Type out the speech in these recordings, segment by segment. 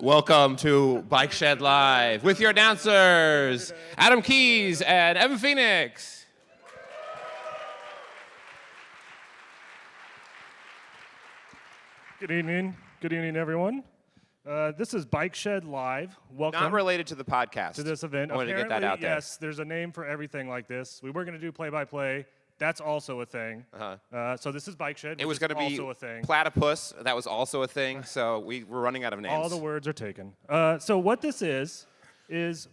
Welcome to Bike Shed Live with your announcers, Adam Keys and Evan Phoenix. Good evening. Good evening, everyone. Uh, this is Bike Shed Live. Welcome Not related to the podcast. to this event. I wanted to get that Apparently, out there. Yes, there's a name for everything like this. We were going to do play-by-play. That's also a thing. Uh-huh. Uh, so this is Bike Shed. It was going to be also a thing. platypus. That was also a thing. So we were running out of names. All the words are taken. Uh, so what this is is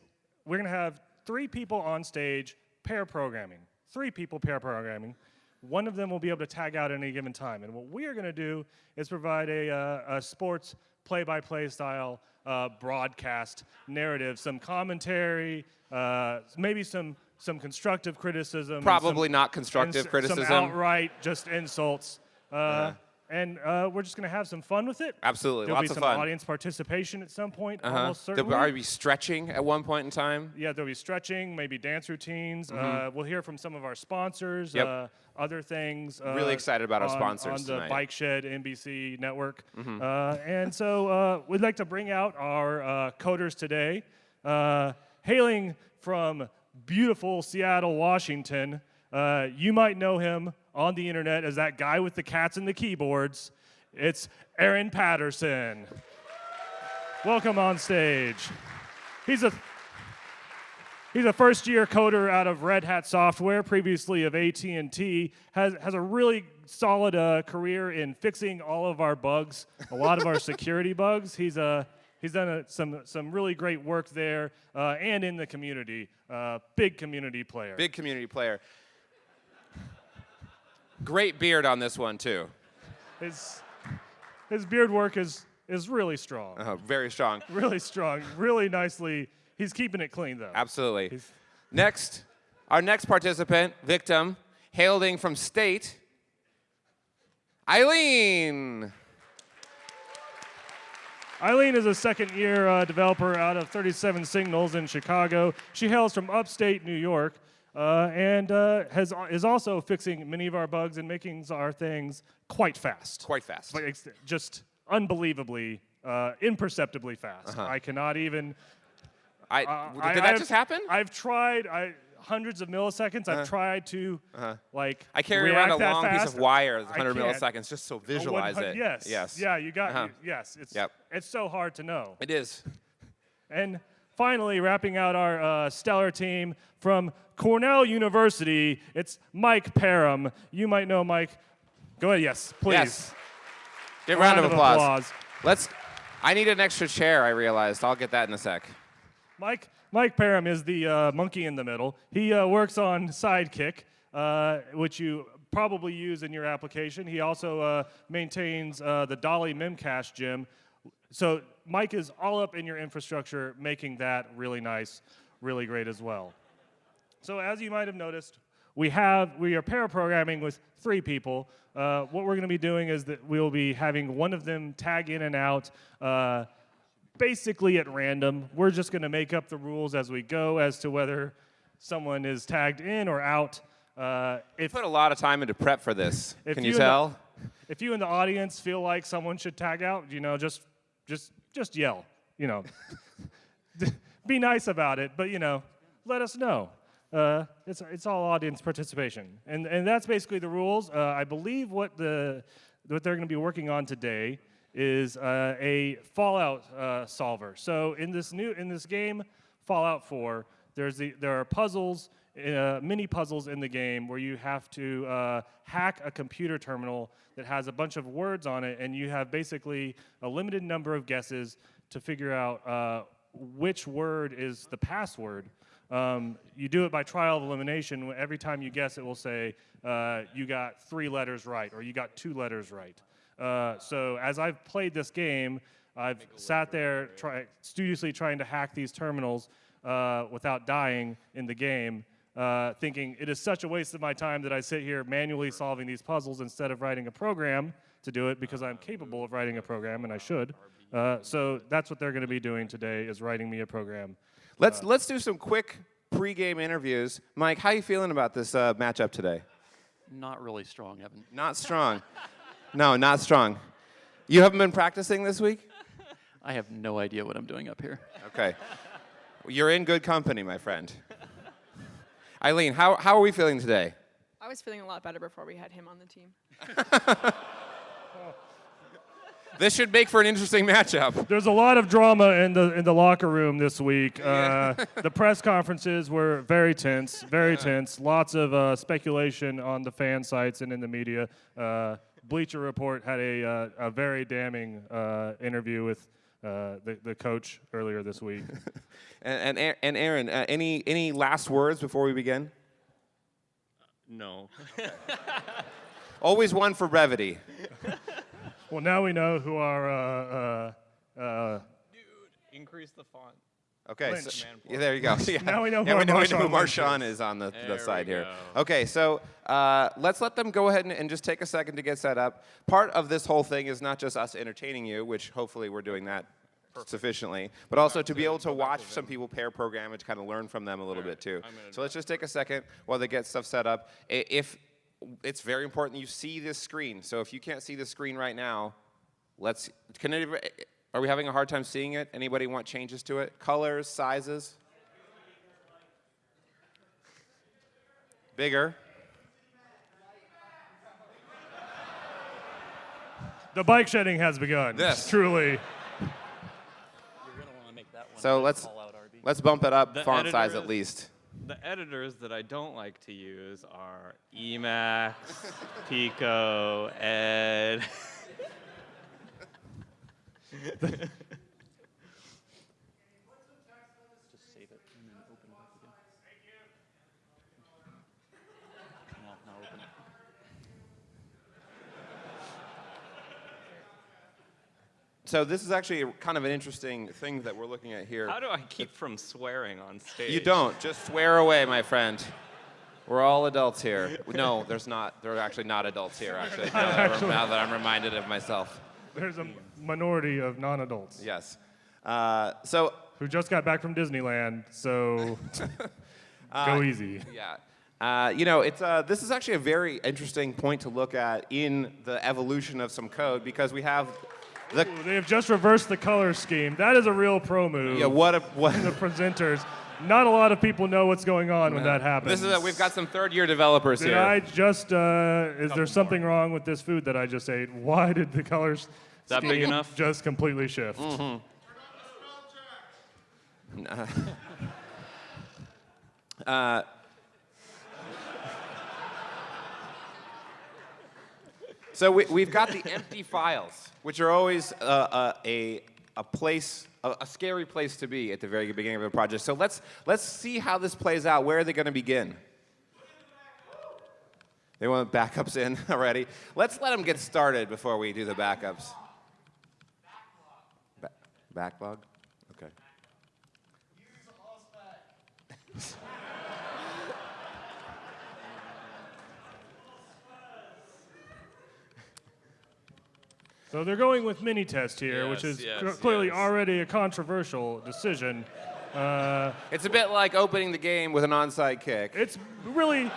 we're going to have three people on stage pair programming. Three people pair programming. One of them will be able to tag out at any given time. And what we are going to do is provide a, uh, a sports play-by-play style uh, broadcast narrative, some commentary, uh, maybe some some constructive criticism. Probably some- not constructive criticism. Some outright just insults. Uh, And uh, we're just going to have some fun with it. Absolutely, There'll lots be some audience participation at some point, Uh-huh. almost There'll certainly. probably be stretching at one point in time. yeah, there'll be stretching, maybe dance routines. Uh, we'll hear from some of our sponsors, Mm-hmm. Yep. uh, other things. Uh, Really excited about our on- sponsors on the tonight. Mm-hmm. Bike Shed NBC network. Uh, and so uh, we'd like to bring out our uh, coders today, uh, hailing from beautiful Seattle, Washington. Uh, you might know him on the internet as that guy with the cats and the keyboards. It's Aaron Patterson. Welcome on stage. He's a He's a first-year coder out of Red Hat Software, previously of AT&T. has has a really solid uh, career in fixing all of our bugs, a lot of our security bugs. He's uh, he's done a, some some really great work there uh, and in the community. Uh, big community player. Big community player. Great beard on this one too. His his beard work is is really strong, Uh, very strong. really strong, really nicely. He's keeping it clean though. Absolutely. He's- Next, our next participant, victim, hailing from state, Eileen. Eileen is a second year uh, developer out of 37 Signals in Chicago. She hails from upstate New York uh, and uh, has, is also fixing many of our bugs and making our things quite fast. Quite fast. Like, just unbelievably, uh, imperceptibly fast. Uh-huh. I cannot even. I, uh, did I- that I've- just happen? I've tried. I, hundreds of milliseconds. I've tried to like. Uh-huh. I carry around a long piece of wire, that's 100 milliseconds, just so visualize it. Yes. Yes. Yeah, you got Uh-huh. Yes. It's Yep. it's so hard to know. It is. And finally, wrapping out our uh, stellar team from Cornell University, it's Mike Perham. You might know Mike. Go ahead, yes, please. Yes. Give a round, of applause. Let's. I need an extra chair. I realized. I'll get that in a sec. Mike, Mike Perham is the uh, monkey in the middle. He uh, works on Sidekiq, uh, which you probably use in your application. He also uh, maintains uh, the Dalli Memcache gem. So Mike is all up in your infrastructure, making that really nice, really great as well. So as you might have noticed, we have we are pair programming with three people. Uh, what we're going to be doing is that we'll be having one of them tag in and out, uh, basically at random. We're just going to make up the rules as we go as to whether someone is tagged in or out. Uh, if Put a lot of time into prep for this. Can you you and the- tell? if you in the audience feel like someone should tag out, you know, just just just yell. You know, be nice about it, but you know, let us know. Uh, it's it's all audience participation, and and that's basically the rules. Uh, I believe what the what they're going to be working on today is uh, a Fallout uh, solver. So in this new in this game, Fallout 4, there's the, there are puzzles, uh, mini puzzles in the game where you have to uh, hack a computer terminal that has a bunch of words on it, and you have basically a limited number of guesses to figure out uh, which word is the password. Um, you do it by trial of elimination. Every time you guess, it will say uh, you got three letters right or you got two letters right. Uh, so as I've played this game, I've sat there try, studiously trying to hack these terminals uh, without dying in the game, uh, thinking it is such a waste of my time that I sit here manually solving these puzzles instead of writing a program to do it because I'm capable of writing a program and I should. Uh, so that's what they're going to be doing today is writing me a program. Let's Uh, let's do some quick pre-game interviews. Mike, how are you feeling about this uh, matchup today? Not really strong, Evan. Not strong. no, not strong. You haven't been practicing this week? I have no idea what I'm doing up here. Okay. You're in good company, my friend. Eileen, how, how are we feeling today? I was feeling a lot better before we had him on the team. This should make for an interesting matchup. There's a lot of drama in the in the locker room this week. Uh, the press conferences were very tense, very tense. Lots of uh, speculation on the fan sites and in the media. Uh, Bleacher Report had a uh, a very damning uh, interview with uh, the the coach earlier this week. And, and, and Aaron, uh, any, any last words before we begin? No. Always one for brevity. well, now we know who our uh, uh, uh, Increase the font. Okay, so, yeah, there you go. Yeah. Now we know who yeah, we know, we know who Marshawn Lynch is on the, the side here. Okay, so uh, let's let them go ahead and, and just take a second to get set up. Part of this whole thing is not just us entertaining you, which hopefully we're doing that sufficiently, but also to be able to watch some people pair program and to kind of learn from them a little bit too. So let's just take a second while they get stuff set up. If it's very important you see this screen, so if you can't see the screen right now, let's. Can anybody, are we having a hard time seeing it? Anybody want changes to it? Colors, sizes? Bigger. the bike shedding has begun. This. truly. You're going to want to make that one. So let's out, let's bump it up The font size editor at least. The editors that I don't like to use are Emacs, Pico, Ed. Just save it and then open it up again. Now, now open it. So this is actually kind of an interesting thing that we're looking at here. How do I keep from swearing on stage? You don't. Just swear away, my friend. We're all adults here. No, there's not. There are actually not adults here. Actually, now that, I'm, now that I'm reminded of myself. There's a minority of non-adults Yes. Uh, so who just got back from Disneyland, so go easy. yeah. Uh, you know, it's, uh, this is actually a very interesting point to look at in the evolution of some code because we have the Ooh, They have just reversed the color scheme. That is a real pro move. yeah what a what the presenters. Not a lot of people know what's going on when that happens. This is a, we've got some third year developers Did here. I just? Uh, is there something wrong with this food that I just ate? Why did the colors? That big enough? Just completely shift. Mm-hmm. Uh, so we, we've got the empty files, which are always uh, uh, a, a place, a, a scary place to be at the very beginning of a project. So let's, let's see how this plays out. Where are they going to begin? They want backups in already. Let's let them get started before we do the backups. Ba- backlog? Okay. So they're going with Minitest here, which is yes, cl- clearly yes. already a controversial decision. Uh, It's a bit like opening the game with an onside kick. it's really.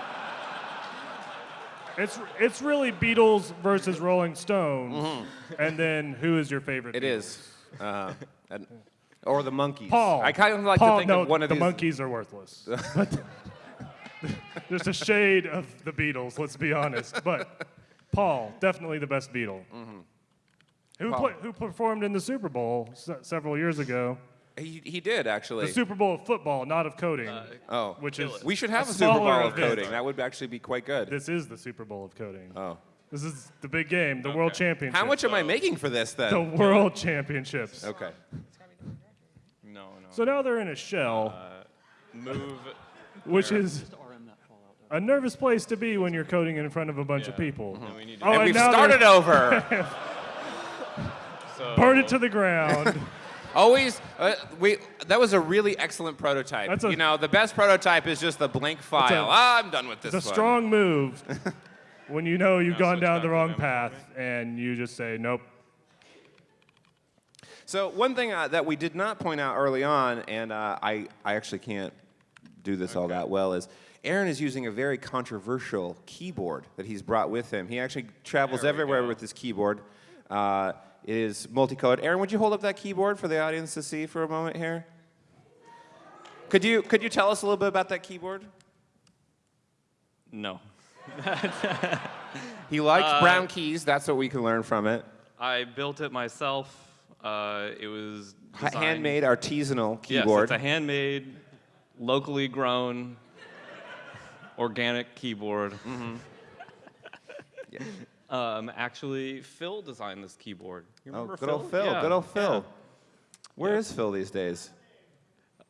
It's, it's really Beatles versus Rolling Stones, and then who is your favorite? It Beatles? is. Uh, and- or the Monkees. Paul. I kind of like Paul, to think no, of one of the these. Monkees are worthless. But There's a shade of the Beatles, let's be honest. But Paul, definitely the best Beatle. Who, Mm-hmm. Paul. pla- who performed in the Super Bowl se- several years ago? He, he did actually. The Super Bowl of football, not of coding. oh, which is we should have a a, Super Bowl smaller of event. coding. That would actually be quite good. This is the Super Bowl of coding. oh, This is the big game, the World Championship. how much am I making for this then? The World Championships. okay. No, no. So now they're in a shell, Move. which is Just RM that call out. a nervous place to be when you're coding in front of a bunch of Yeah. people. And we need to Oh, and we've now they're- started over. so Burn it to the ground. Always, uh, we. That was a really excellent prototype. That's a- you know, the best prototype is just the blank file. a- ah, I'm done with this. It's a one. strong move when you know you've gone down the wrong them, path and you just say, nope. So one thing uh, that we did not point out early on, and uh, I, I actually can't do this all that well, is Aaron is using a very controversial keyboard that he's brought with him. He actually travels everywhere go. with this keyboard. Uh, it is multicolored. Aaron, would you hold up that keyboard for the audience to see for a moment here? Could you could you tell us a little bit about that keyboard? No. He likes Uh, brown keys. That's what we can learn from it. I built it myself. Uh, it was designed- handmade artisanal keyboard. Yes, keyboard. it's a handmade, locally grown, organic keyboard. Mm-hmm. Um, actually, Phil designed this keyboard. You oh, remember good old Phil. Yeah, Good old Phil. yeah. Where is Phil these days?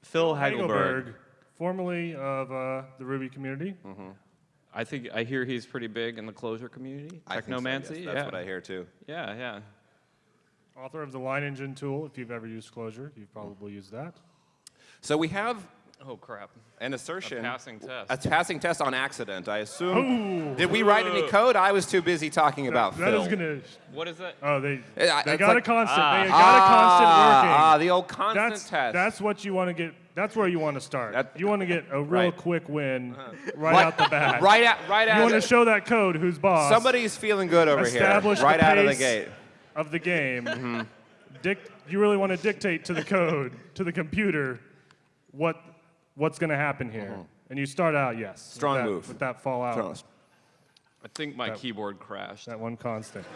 Phil Hagelberg. Hagelberg, formerly of uh, the Ruby community. I think I hear he's pretty big in the Clojure community. I think so, yes. Technomancy. That's yeah. what I hear too. Yeah, yeah. Author of the Leiningen tool. If you've ever used Clojure, you've probably used that. So we have Oh crap. an assertion. A passing test. A passing test on accident, I assume. Did we write any code? I was too busy talking about That Phil. is gonna. What is that? Oh, they Eh, I- they it's got a constant. Ah. they got a constant working. Ah, ah, the old constant that's test. that's what you want to get. That's where you want to start. That- you want to get a real Right. Uh-huh. quick win right, Right- out the bat. right at right You want to show that code who's boss. Somebody's feeling good over here. establish Right the out of the gate. of the game. Mm-hmm. Dic- you really want to dictate to the code, to the computer, what what's going to happen here. And you start out, yes. with. Strong that- move. With that fallout, Promise. I think my That- keyboard crashed. that one constant.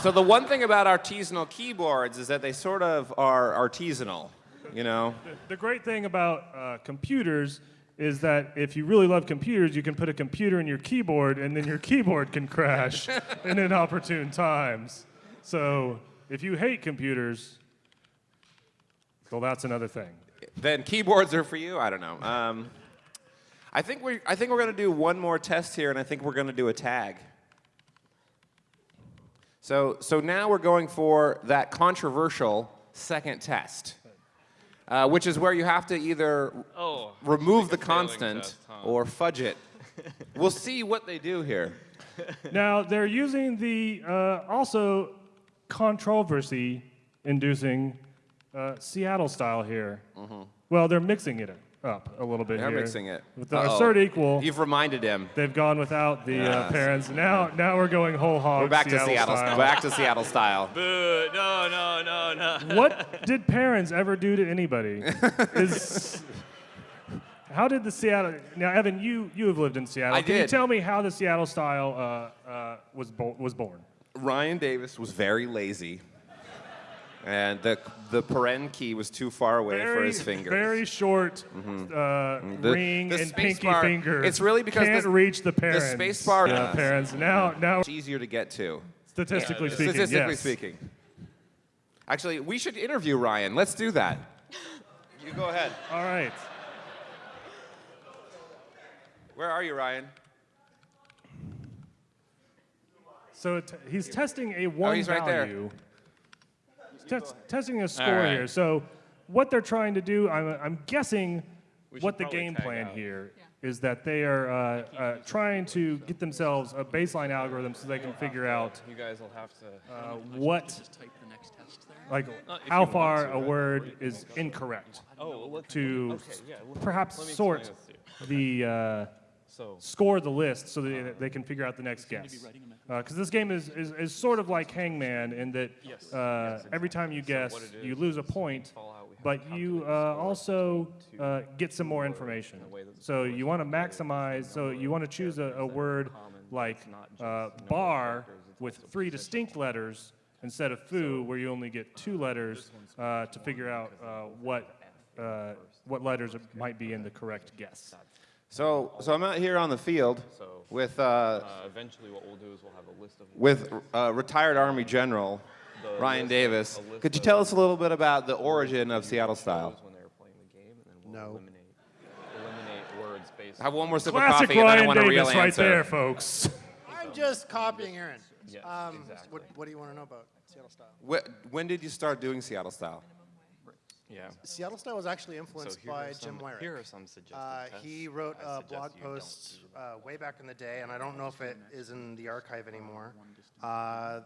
So the one thing about artisanal keyboards is that they sort of are artisanal. You know. The great thing about uh, computers is that if you really love computers, you can put a computer in your keyboard, and then your keyboard can crash in inopportune times. So if you hate computers, well, that's another thing. then keyboards are for you. I don't know. Um, I think we I think we're gonna do one more test here, and I think we're gonna do a tag. So so now we're going for that controversial second test, uh, which is where you have to either Oh. remove the like a failing constant test, huh? or fudge it. we'll see what they do here. Now they're using the uh, also controversy-inducing uh, Seattle style here. Well, they're mixing it up a little bit. They're here. mixing it. With the Uh-oh. assert equal, You've reminded him. they've gone without the uh, Yes. parents. Now, now we're going whole hog. We're back Seattle to Seattle. style. Back to Seattle style. Boo! No, no, no, no. what did parents ever do to anybody? Is how did the Seattle? Now, Evan, you you have lived in Seattle. I Can you did. tell me how the Seattle style uh, uh, was bo- was born? Ryan Davis was very lazy, and the the paren key was too far away for his fingers. very short uh, The- ring the and pinky bar- finger. it's really because can't the- reach the parents. the space bar- Yeah, Yes. parents. Now, now, It's easier to get to, statistically speaking, statistically yes. speaking. Actually, we should interview Ryan. Let's do that. You go ahead. All right. Where are you, Ryan? So he's testing a one Oh, he's right there. Value. He's tes- testing a score right. here. So what they're trying to do, I'm, I'm guessing what the game plan out. here is that they are uh, uh, trying to get themselves a baseline algorithm so they can figure out You guys will have to. uh, what, Just type the next test there. like, Uh, how far to, a but- word is incorrect Oh, let's, to okay, yeah. Let, perhaps sort explain this to you. the uh, So, score the list so that they can figure out the next guess. Because this game is, is, is sort of like Hangman in that Yes, uh, yes, every time you guess, it you lose a point, Fallout, we have but you uh, also uh, get some more information. way that the So you want to maximize, so you want to choose a, a word like uh, bar with three distinct letters instead of foo, where you only get two letters uh, to figure out uh, what, uh, what letters might be in the correct guess. So, so I'm out here on the field So- with uh, uh, eventually, what we'll do is we'll have a list of. with uh, retired Army General the Ryan list of- Davis. Could you tell us a little bit about the origin of Seattle style? When they were playing the game, and then we'll No. eliminate, eliminate words based. Have one more sip of Classic coffee, and then I Ryan want a real Davis right answer. there, folks. I'm just copying Aaron. Yes, Um, exactly. what, what do you want to know about Seattle style? Wh- When did you start doing Seattle style? Yeah. Seattle style was actually influenced here by are some, Jim Weirich. Here are some suggested Uh, tests. he wrote I a suggest blog you don't post do. uh, way back in the day, and I don't know if it is in the archive anymore. Uh,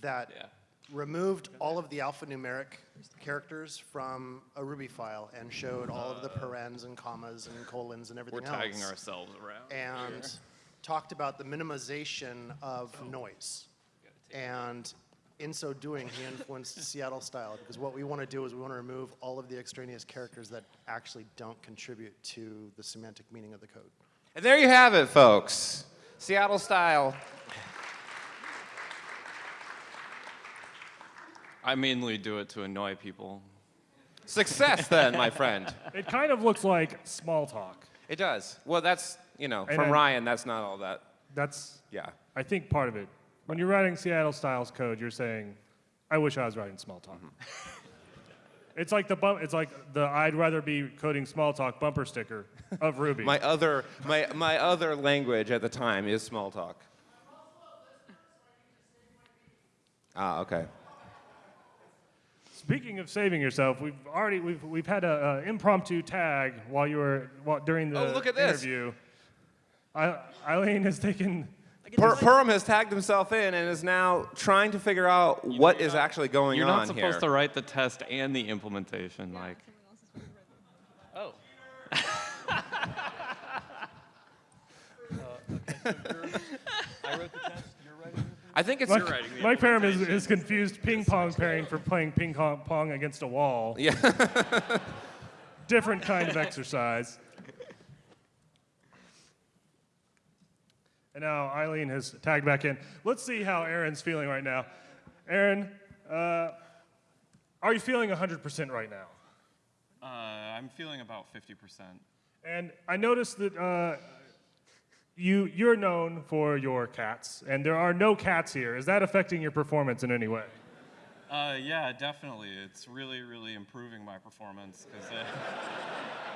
that Yeah. removed all of the alphanumeric characters from a Ruby file and showed all of the parens and commas and colons and We're everything tagging else. ourselves around. and talked about the minimization of noise. And in so doing, he influenced Seattle style because what we want to do is we want to remove all of the extraneous characters that actually don't contribute to the semantic meaning of the code. And there you have it, folks. Seattle style. I mainly do it to annoy people. Success, then, my friend. It kind of looks like Smalltalk. It does. Well, that's, you know, And from I- Ryan, that's not all that. That's, Yeah. I think, part of it. When you're writing Seattle Styles code, you're saying, I wish I was writing Smalltalk. It's like the bump, it's like the I'd rather be coding Smalltalk bumper sticker of Ruby. My other, my, my other language at the time is Smalltalk. Ah, okay. Speaking of saving yourself, we've already we've we've had a, a impromptu tag while you were while, during the Oh, look at this. interview. I, Eileen has taken. Per- Perham has tagged himself in and is now trying to figure out what is actually going on You're not supposed here. to write the test and the implementation. Like, Oh. Uh, I wrote the test. You're writing. I think it's Mike, writing the Mike Perham is, is confused ping pong pairing for playing ping pong pong against a wall. yeah. Different kind of exercise. And now Eileen has tagged back in. Let's see how Aaron's feeling right now. Aaron, uh, are you feeling 100% right now? uh, I'm feeling about 50%. And I noticed that uh, you, you're known for your cats, and there are no cats here. Is that affecting your performance in any way? Uh, yeah, definitely. It's really, really improving my performance because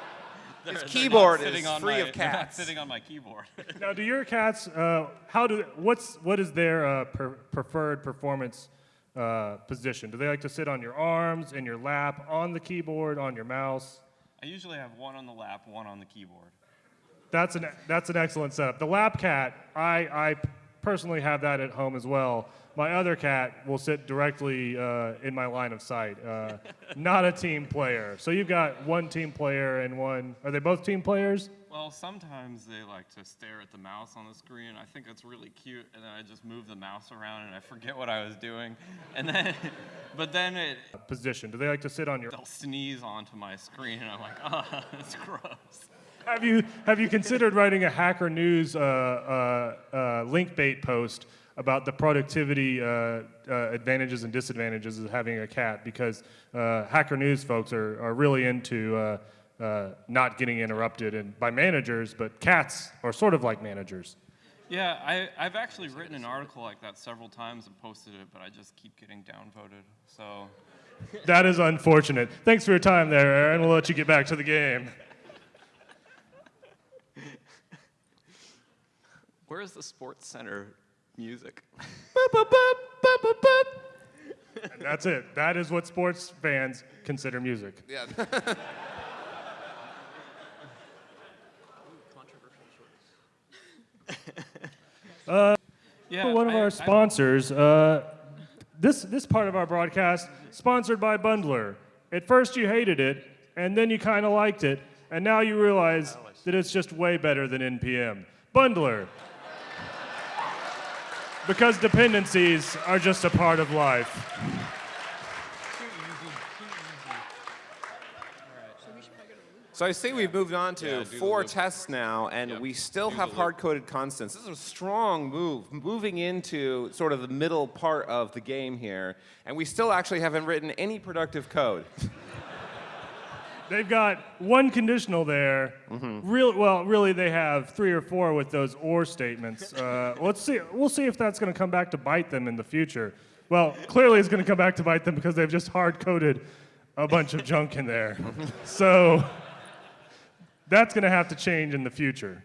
His keyboard is sitting on free my, of they're not cats. sitting on my keyboard. Now, do your cats? Uh, how do? What's what is their uh, per, preferred performance uh, position? Do they like to sit on your arms, in your lap, on the keyboard, on your mouse? I usually have one on the lap, one on the keyboard. That's an that's an excellent setup. The lap cat, I I personally have that at home as well. My other cat will sit directly uh, in my line of sight. Uh, not a team player. So you've got one team player and one. Are they both team players? Well, sometimes they like to stare at the mouse on the screen. I think it's really cute, and then I just move the mouse around and I forget what I was doing. And then, but then it, Position. Do they like to sit on your? they'll sneeze onto my screen, and I'm like, ah, that's gross. Have you have you considered writing a Hacker News uh, uh, uh, link bait post about the productivity uh, uh, advantages and disadvantages of having a cat? Because uh, Hacker News folks are, are really into uh, uh, not getting interrupted and by managers, but cats are sort of like managers. Yeah, I, I've actually written an article like that several times and posted it, but I just keep getting downvoted. So, That is unfortunate. Thanks for your time there, Aaron. We'll let you get back to the game. where is the SportsCenter music? And that's it. That is what sports fans consider music. yeah. Yeah, one of I- our sponsors. Uh, this this part of our broadcast sponsored by Bundler. At first you hated it, and then you kind of liked it, and now you realize that it's just way better than NPM. Bundler. Because dependencies are just a part of life. So I see we've moved on to Yeah, four tests now, and Yep, we still do have hard-coded constants. This is a strong move, moving into sort of the middle part of the game here, and we still actually haven't written any productive code. They've got one conditional there. Real well, really, they have three or four with those or statements. Uh, let's see. We'll see if that's going to come back to bite them in the future. Well, clearly, it's going to come back to bite them because they've just hard coded a bunch of junk in there. so that's going to have to change in the future.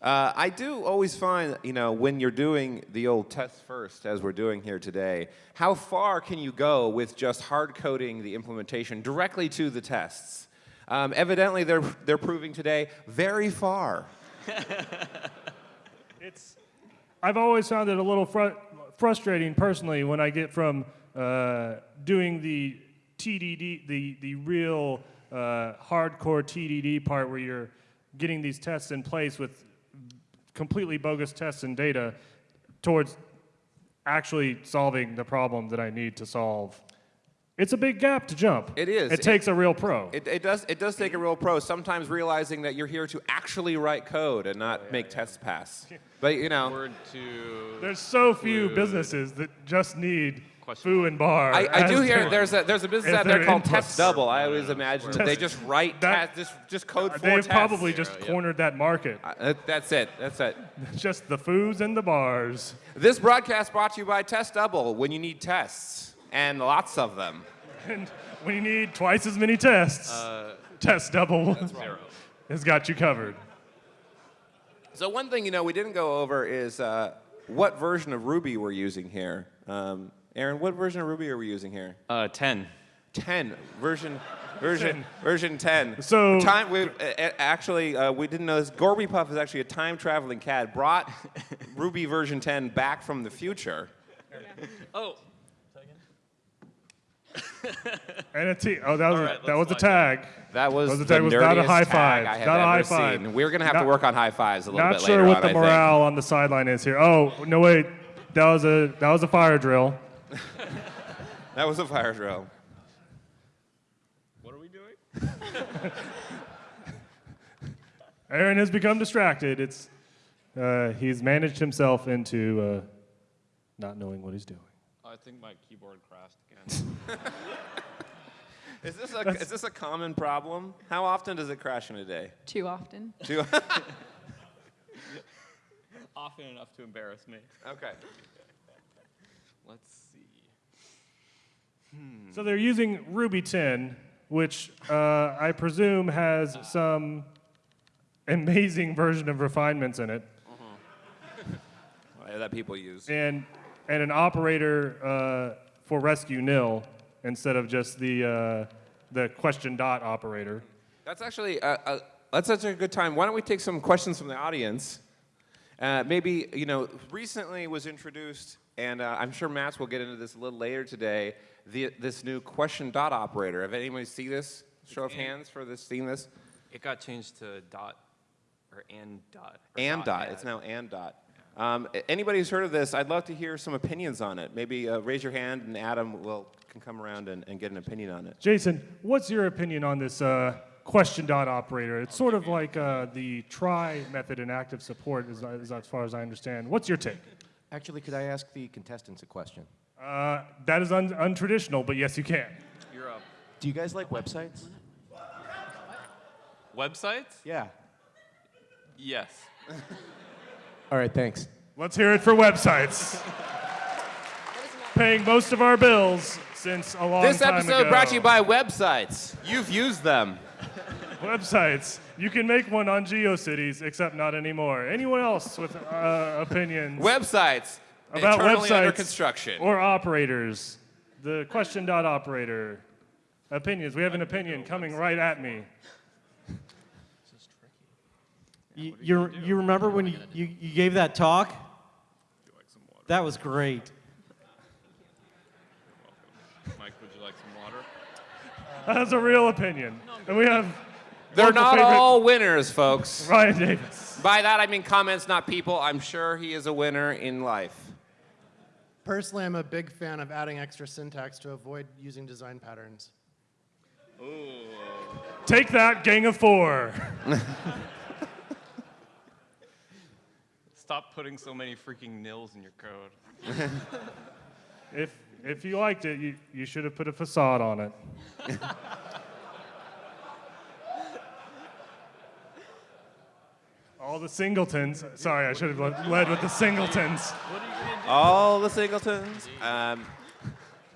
Uh, I do always find, you know, when you're doing the old test first, as we're doing here today, how far can you go with just hard coding the implementation directly to the tests? Um, evidently, they're, they're proving today very far. It's. I've always found it a little fru- frustrating personally when I get from uh, doing the TDD, the, the real uh, hardcore TDD part where you're getting these tests in place with completely bogus tests and data towards actually solving the problem that I need to solve. It's a big gap to jump. It is. It It- takes a real pro. It, it does. It does take a real pro. Sometimes realizing that you're here to actually write code and not make tests pass. But you know, Word to. There's so few Food. businesses that just need Question foo and bar. I, I do hear there's a there's a business out there called. Test Double. I always imagine that they just write that- test, just just code for They've probably just yeah. cornered that market. Uh, that's it. That's it. just the foos and the bars. This broadcast brought to you by Test Double. When you need tests and lots of them. And when you need twice as many tests, Uh, test double Zero. has got you covered. So one thing you know we didn't go over is uh, what version of Ruby we're using here. Um, Aaron, what version of Ruby are we using here? Uh, 10. 10 version version Ten. version 10 So- time we actually uh, we didn't know this Gorby Puff is actually a time traveling cat brought ruby version 10 back from the future Oh. And a T. Oh, that was, a, right, that was a tag. that was, Was the the tag- was not a nerdiest high five. I have Not a ever high five. seen. We're gonna have to work on high fives a little Not bit sure later what on, the morale on the sideline is here. Oh no, wait. That was a that was a fire drill. that was a fire drill What are we doing? Aaron has become distracted. It's uh, he's managed himself into uh, not knowing what he's doing. I think my keyboard crashed again. is this a is this a common problem how often does it crash in a day Too often. Do- Often enough to embarrass me. okay Let's see. So they're using Ruby 10, which uh, I presume has some amazing version of refinements in it, that people use and and an operator uh, for rescue nil instead of just the uh, the question dot operator. That's actually uh, uh, that's such a good time. Why don't we take some questions from the audience? Uh, maybe you know, recently was introduced, and uh, I'm sure Matz will get into this a little later today. The, this new question dot operator. Have anybody see this? Show of hands for this. Seen this? It got changed to dot or and dot. or And dot. yeah. It's now and dot. Um, anybody who's heard of this, I'd love to hear some opinions on it. Maybe uh, raise your hand, and Adam will can come around and, and get an opinion on it. Jason, what's your opinion on this uh, question dot operator? It's sort of like uh, the try method in active support, as, as, as far as I understand. What's your take? Actually, could I ask the contestants a question? Uh, that is un- untraditional, but yes, you can. You're up. Do you guys like websites? Websites? Yeah. Yes. All right, thanks. Let's hear it for websites. Paying most of our bills since a long time. ago. This episode brought to you by websites. You've used them. Websites. You can make one on GeoCities, except not anymore. Anyone else with uh, opinions Websites. about websites under construction. or operators? The question dot operator. Opinions. We have an opinion coming right at me. You, you, you remember when you, you, you gave that talk? That was great. Mike, would you like some water? That's a real opinion. And we have They're not favorite all winners, folks. Ryan Davis. By that I mean comments, not people. I'm sure he is a winner in life. Personally, I'm a big fan of adding extra syntax to avoid using design patterns. Ooh. Take that, gang of four. Stop putting so many freaking nils in your code. If if you liked it, you, you should have put a facade on it. All the singletons. Sorry, I should have led- led with the singletons. All the singletons. Um,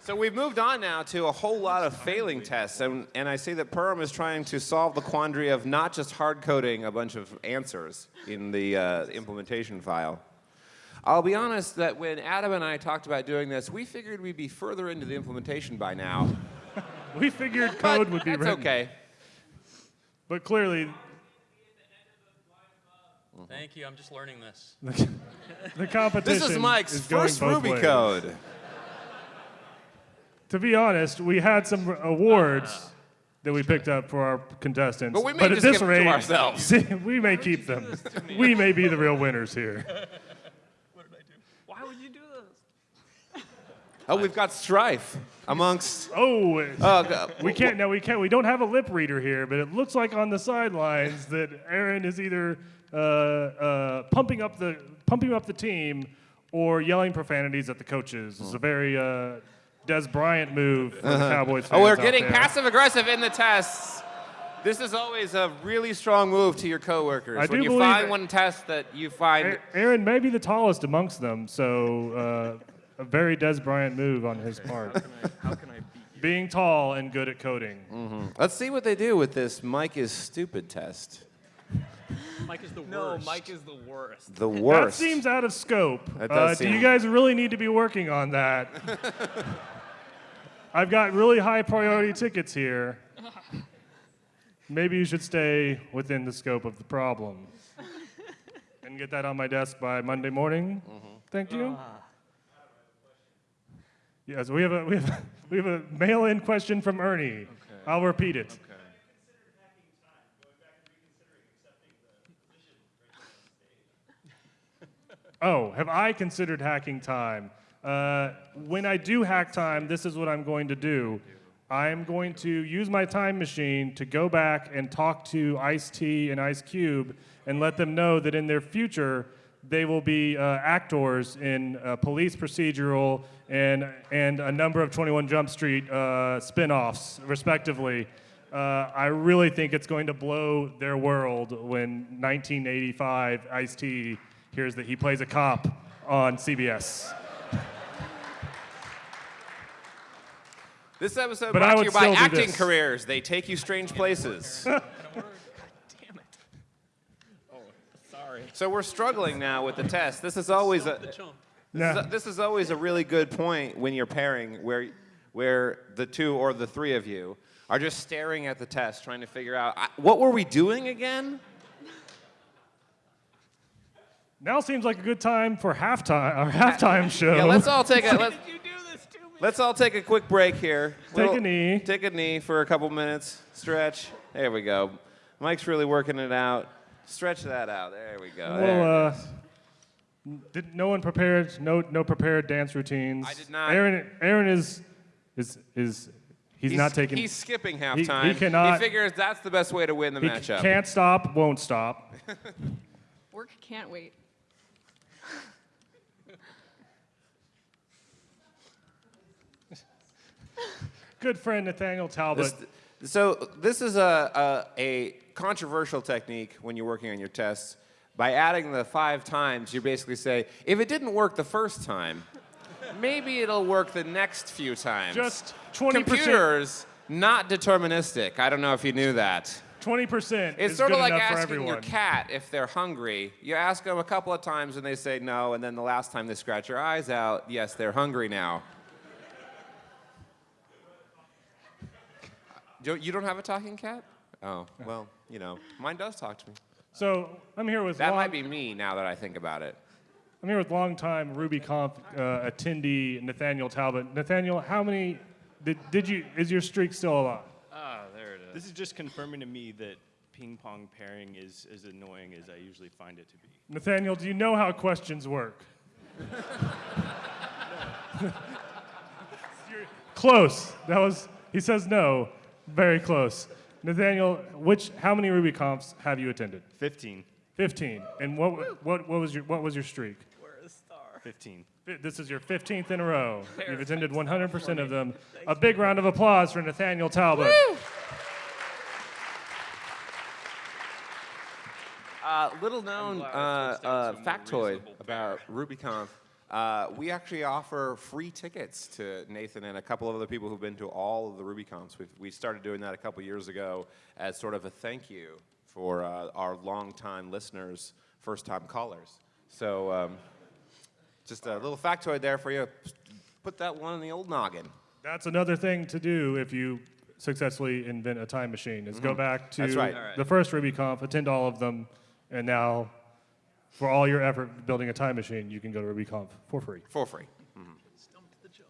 so we've moved on now to a whole lot of failing tests, and, and I see that Perham is trying to solve the quandary of not just hard coding a bunch of answers in the uh, implementation file. I'll be honest that when Adam and I talked about doing this, we figured we'd be further into the implementation by now. We figured But code would be that's written. okay. But clearly, Mm-hmm. Thank you. I'm just learning this. the competition This is Mike's is first Ruby ways. code. to be honest, we had some awards uh-huh. that we picked up for our contestants. But we may at just this give them to rate, ourselves. we may keep them. we may be the real winners here. what did I do? Why would you do this? Oh, we've got strife amongst. Oh, Oh, God. we can't. No, we can't. We don't have a lip reader here, but it looks like on the sidelines that Aaron is either uh, uh, pumping up the pumping up the team or yelling profanities at the coaches. It's a very uh, Dez Bryant move for the Cowboys. Oh, we're getting passive aggressive in the tests. This is always a really strong move to your coworkers. I when do you believe find it- one test that you find. Aaron may be the tallest amongst them, so uh, a very Dez Bryant move on his part. How can I beat you? Being tall and good at coding. Let's see what they do with this Mike is stupid test. Mike is the worst. No, Mike is the worst. The worst. That seems out of scope. That Uh, does do you guys really need to be working on that? I've got really high priority tickets here. Maybe you should stay within the scope of the problem. and get that on my desk by Monday morning. Thank you. Yes, we have a we have a, we have a mail-in question from Ernie. I'll repeat it. Oh, have I considered hacking time? Uh, when I do hack time, this is what I'm going to do. I'm going to use my time machine to go back and talk to Ice T and Ice Cube and let them know that in their future they will be uh, actors in uh, police procedural and and a number of 21 Jump Street uh, spin-offs, respectively. Uh, I really think it's going to blow their world when 1985 Ice T hears that he plays a cop on CBS. This episode But brought I to would you by still do acting this. careers. They take you strange places. Damn it. Oh, sorry. so we're struggling now with the test. This is always a. The chump. This, is a- this is always a really good point when you're pairing, where, where the two or the three of you are just staring at the test, trying to figure out I, what were we doing again. Now seems like a good time for halftime our halftime show. Yeah, let's all take a let's, You do this to me. let's all take a quick break here. Take a knee. Take a knee for a couple minutes. Stretch. There we go. Mike's really working it out. Stretch that out. There we go. There well, uh, did no one prepared? No, no prepared dance routines. I did not. Aaron, Aaron is, is, is, he's, not taking. He's skipping halftime. He cannot- He figures that's the best way to win the he matchup. can't stop, won't stop. Work can't wait. Good friend Nathaniel Talbot. This- so this is a, a, a controversial technique when you're working on your tests. By adding the five times, you basically say, if it didn't work the first time, maybe it'll work the next few times. Just 20%. Computers, not deterministic. I don't know if you knew that. Twenty percent. It's is sort of like asking your cat if they're hungry. You ask them a couple of times and they say no, and then the last time they scratch your eyes out, yes, they're hungry now. You you don't have a talking cat? Oh, well, you know, mine does talk to me. So I'm here with That long, might be me now that I think about it. I'm here with longtime RubyConf uh, attendee Nathaniel Talbot. Nathaniel, how many did, did you? Is your streak still alive? Ah, there it is. This is just confirming to me that ping pong pairing is as annoying as I usually find it to be. Nathaniel, do you know how questions work? Close. That was. He says no. Very close. Nathaniel, which? How many RubyConfs have you attended? 15. Fifteen. And what? What? What was your? What was your streak? Where is star? 15. This is your 15th in a row. You've attended 100% of them. A big round of applause for Nathaniel Talbot. Uh, little known uh, I switched out uh, to a more factoid reasonable about RubyConf. Uh, we actually offer free tickets to Nathan and a couple of other people who've been to all of the RubyConfs. We've, we started doing that a couple years ago as sort of a thank you for uh, our longtime listeners, first time callers. So um, just a little factoid there for you. Put that one in the old noggin. That's another thing to do if you successfully invent a time machine is go back to Mm-hmm. Right. The first RubyConf, attend all of them, and now for all your effort building a time machine, you can go to RubyConf for free. For free.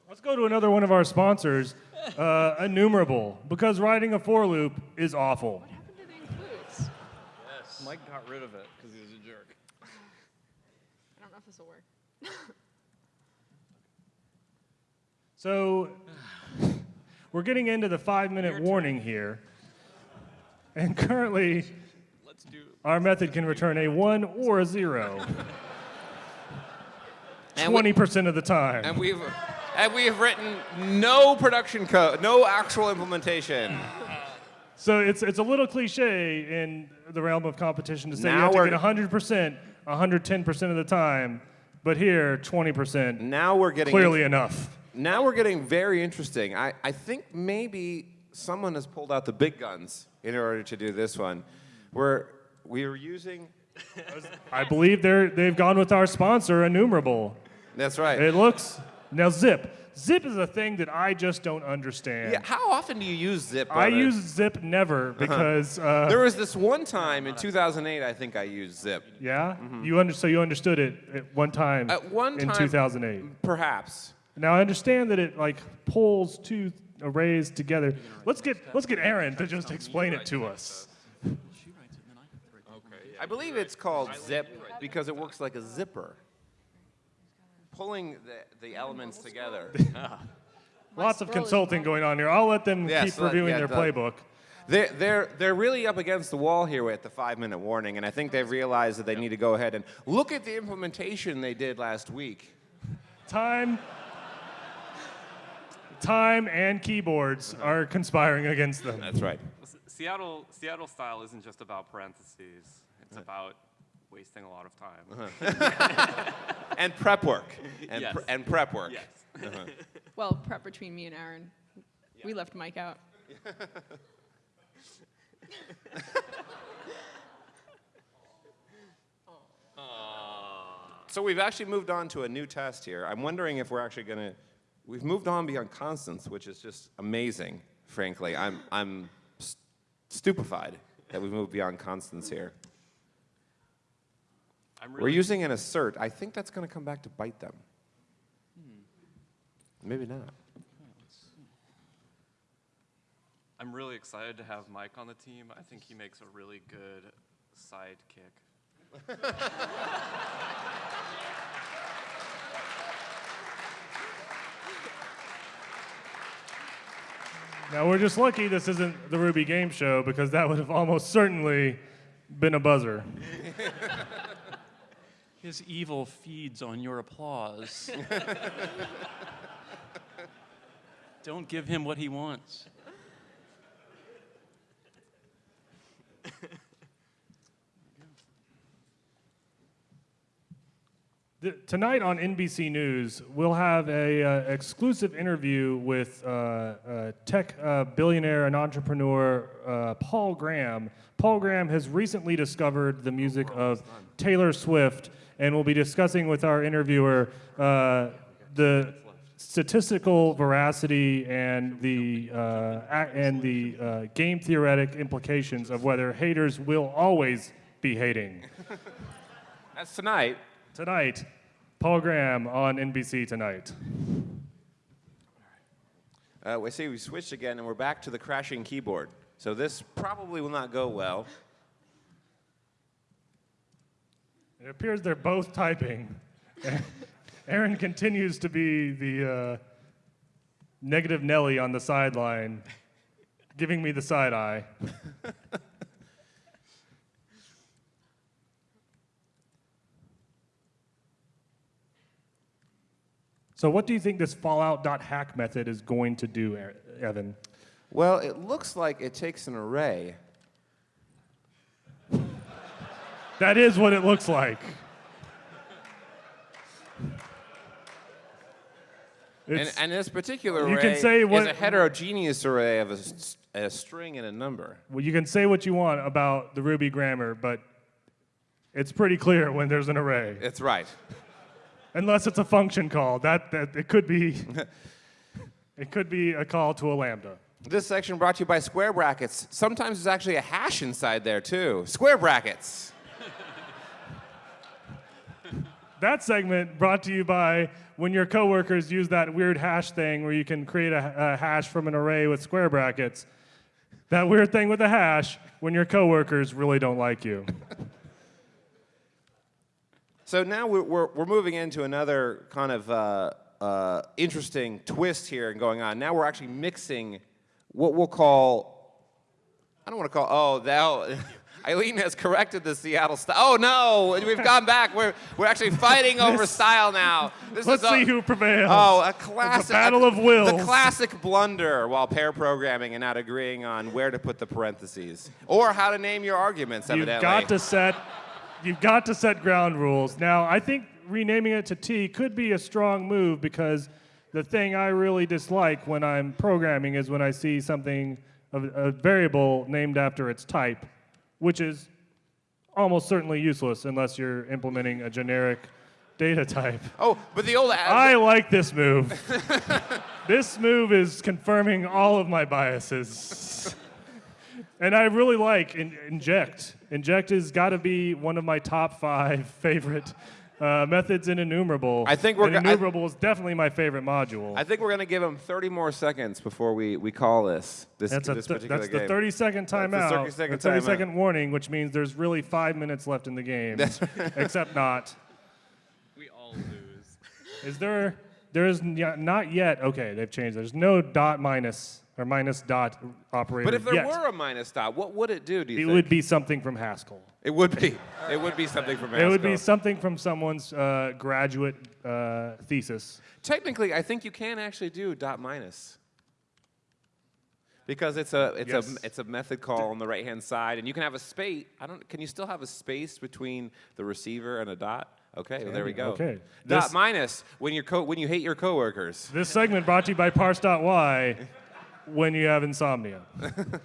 Let's go to another one of our sponsors, uh, Enumerable, because writing a for loop is awful. What happened to the includes? Yes. Mike got rid of it because he was a jerk. I don't know if this will work. So we're getting into the five minute warning here. And currently, Let's do. Our method can return a one or a zero 20% of the time. And we've and we have written no production code, no actual implementation. So it's, it's a little cliche in the realm of competition to say you Now have to get 100%, 110% of the time, but here, 20%, Now we're getting clearly enough. now we're getting very interesting. I, I think maybe someone has pulled out the big guns in order to do this one. We're we are using I believe they're, they've gone with our sponsor, Enumerable. that's right. It looks, now Zip. Zip is a thing that I just don't understand. yeah, how often do you use zip? I Brother? use Zip never because, uh, There was this one time in 2008, I think I used zip. yeah, you under, so you understood it at one time At one in time- 2008. Perhaps. Now I understand that it like pulls two arrays together. Let's get let's get Aaron to just explain it to us. I believe it's called zip because it works like a zipper, pulling the, the elements together. Lots of consulting going on here. I'll let them Yes, keep let- reviewing yeah, their the- playbook. They're, they're, they're really up against the wall here with the five minute warning, and I think they've realized that they need to go ahead and look at the implementation they did last week. Time time and keyboards mm-hmm. are conspiring against them. That's right. Seattle, Seattle style isn't just about parentheses. It's about wasting a lot of time. Uh-huh. And prep work. And, Yes. pr- and prep work. Yes. Uh-huh. Well, prep between me and Aaron. We left Mike out. So we've actually moved on to a new test here. I'm wondering if we're actually going to. We've moved on beyond constants, which is just amazing, frankly. I'm, I'm st- stupefied that we've moved beyond constants here. I'm We're using an assert. I think that's going to come back to bite them. Hmm. Maybe not. I'm really excited to have Mike on the team. I think he makes a really good sidekick. Now we're just lucky this isn't the Ruby Game Show because that would have almost certainly been a buzzer. His evil feeds on your applause. Don't give him what he wants. Th- Tonight on NBC News, we'll have a uh, exclusive interview with uh, uh, tech uh, billionaire and entrepreneur uh, Paul Graham. Paul Graham has recently discovered the music of Taylor Swift, and we'll be discussing with our interviewer uh, the statistical veracity and the uh, and the uh, game theoretic implications of whether haters will always be hating. That's tonight. Tonight, Paul Graham on NBC Tonight. Uh, we see we switched again, and we're back to the crashing keyboard. So this probably will not go well. It appears they're both typing. Aaron continues to be the uh, negative Nelly on the sideline, giving me the side eye. so, what do you think this Fallout.hack method is going to do, Evan? Well, it looks like it takes an array. That is what it looks like. And, It's- and this particular You array can say what- is a heterogeneous array of a string and a number. Well, you can say what you want about the Ruby grammar, but it's pretty clear when there's an array, It's right. unless it's a function call. That, that it could be, it could be a call to a lambda. This section brought to you by square brackets. Sometimes there's actually a hash inside there too. Square brackets. That segment brought to you by when your coworkers use that weird hash thing where you can create a, a hash from an array with square brackets. That weird thing with a hash when your coworkers really don't like you. So now we're, we're, we're moving into another kind of uh, uh, interesting twist here and going on. Now we're actually mixing what we'll call, I don't want to call, oh, now, Eileen has corrected the Seattle style. Oh no, we've gone back. We're, we're actually fighting over style now. This Let's is a- see who prevails. Oh, a classic. battle of wills. The classic blunder while pair programming and not agreeing on where to put the parentheses or how to name your arguments, Evidently, You've got to set you've got to set ground rules. Now, I think renaming it to T could be a strong move because the thing I really dislike when I'm programming is when I see something of a variable named after its type, which is almost certainly useless unless you're implementing a generic data type. Oh, but the old I like this move. this move is confirming all of my biases. and I really like in- inject. Inject has got to be one of my top five favorite uh, methods in enumerable. I think we're and go- I- enumerable is definitely my favorite module. I think we're gonna give him 30 more seconds before we, we call this this, that's a this th- particular that's game. the 30 second timeout. the 30 second the 30 timeout. second warning, which means there's really five minutes left in the game. Except not. We all lose. Is there? There is not yet. Okay, they've changed. There's no dot minus or minus dot operator But if there yet. were a minus dot, what would it do? Do you it think? would be something from Haskell. It would be. It would be something from Haskell. It would be something from someone's uh, graduate uh, thesis. Technically, I think you can actually do dot minus. Because it's a it's Yes. a it's a method call on the right hand side, and you can have a space. I don't. Can you still have a space between the receiver and a dot? Okay, well, there we go. Okay. Dot This- minus when you co- when you hate your coworkers. This segment brought to you by Parse.y when you have insomnia.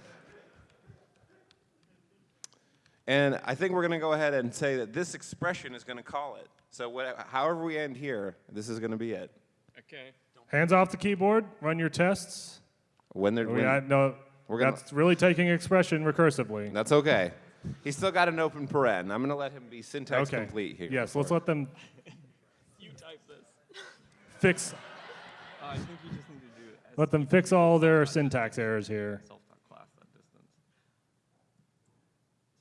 And I think we're going to go ahead and say that this expression is going to call it. So whatever, however we end here, this is going to be it. Okay. Hands off the keyboard. Run your tests. When they're We when, got- no, we're gonna- that's really taking expression recursively. that's okay. He's still got an open paren. I'm going to let him be syntax okay. complete here. Yes, let's let them You type this. fix. Uh, Let them fix all their syntax errors here. self.class that distance.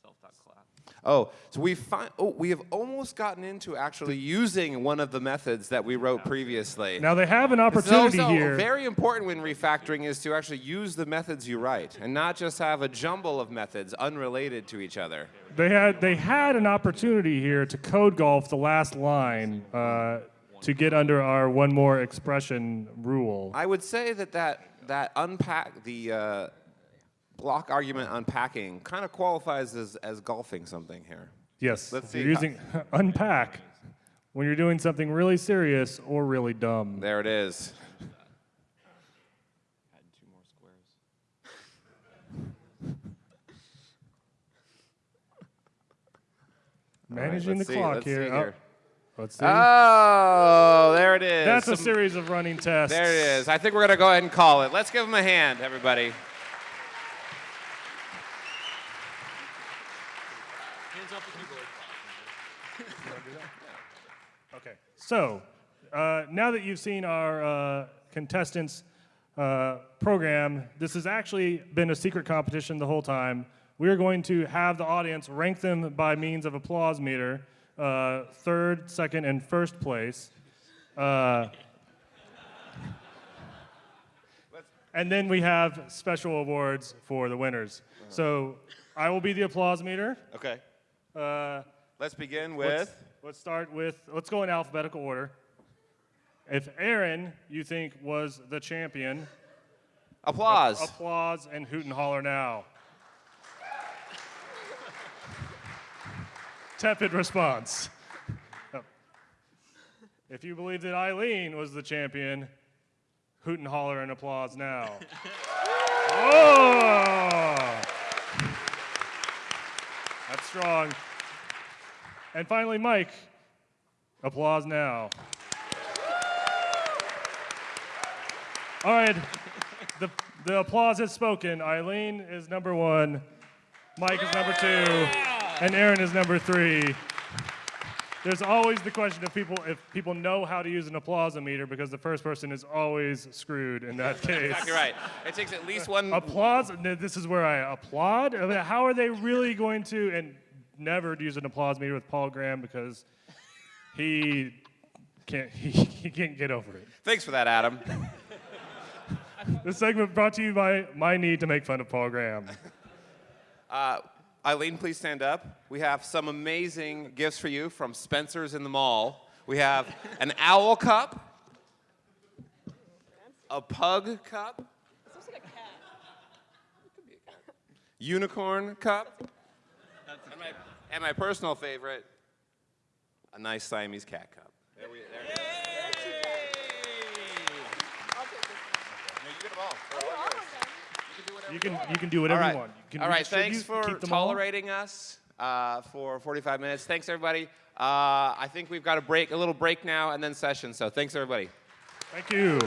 Self.class. Oh, so we find oh we have almost gotten into actually using one of the methods that we wrote previously. Now they have an This is opportunity also here. very important when refactoring is to actually use the methods you write and not just have a jumble of methods unrelated to each other. They had they had an opportunity here to code golf the last line uh, to get under our one more expression rule. I would say that that, that unpack the uh, block argument unpacking kind of qualifies as, as golfing something here. Yes, Let's see you're using unpack when you're doing something really serious or really dumb. There it is. Add two more squares. All right, Managing let's the see, clock let's here. see Oh, here. Let's see. Oh, there it is. That's a series of running tests. There it is. I think we're going to go ahead and call it. Let's give them a hand, everybody. Hands off the keyboard. Okay. So uh, now that you've seen our uh, contestants uh, program, this has actually been a secret competition the whole time. We are going to have the audience rank them by means of applause meter, uh, third, second, and first place. Uh, and then we have special awards for the winners. So I will be the applause meter. Okay. Uh, Let's begin Let's, with. let's start with, let's go in alphabetical order. If Aaron, you think, was the champion, Applause. applause and hoot and holler now. Tepid response. Oh. If you believe that Eileen was the champion, hoot and holler and applause now. oh! That's strong. And finally, Mike, applause now. All right, the, the applause has spoken. Eileen is number one, Mike is number two, and Aaron is number three. there's always the question of people if people know how to use an applause meter because the first person is always screwed in that case. Exactly right. It takes at least one. Applause. This is where I applaud. How are they really going to and never use an applause meter with Paul Graham because he can't he, he can't get over it. Thanks for that, Adam. This segment brought to you by my need to make fun of Paul Graham. Uh, Eileen, please stand up. We have some amazing gifts for you from Spencer's in the Mall. We have an owl cup, a pug cup, unicorn cup, and my, and my personal favorite, a nice Siamese cat cup. There we, there it is. No, you get them all. They're all yours. You can you can do whatever All right. you want. You can All right. Thanks for keep all. tolerating us uh, for 45 minutes. Thanks, everybody. Uh, I think we've got a break, a little break now, and then session. So thanks, everybody. Thank you.